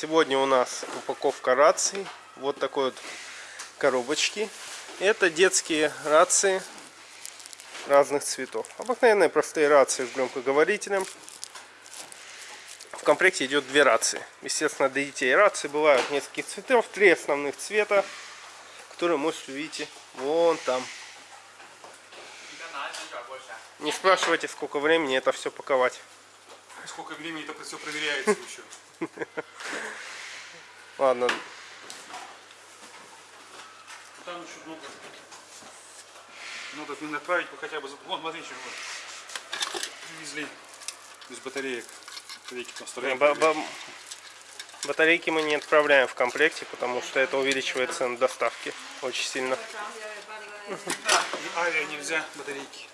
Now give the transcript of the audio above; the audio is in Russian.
Сегодня у нас упаковка раций. Вот такой вот коробочки. Это детские рации разных цветов. Обыкновенные простые рации с громкоговорителем. В комплекте идет две рации. Естественно, для детей рации бывают нескольких цветов. Три основных цвета, которые можете увидеть вон там. Не спрашивайте, сколько времени это все паковать. Сколько времени это все проверяется еще. Ладно, Там еще много. Надо блин, отправить бы хотя бы... Вон, смотри, что. Привезли из батареек. Батарейки там стоят. Ба- ба- Батарейки мы не отправляем в комплекте, потому что это увеличивает цену доставки очень сильно. Да, авиа нельзя, батарейки.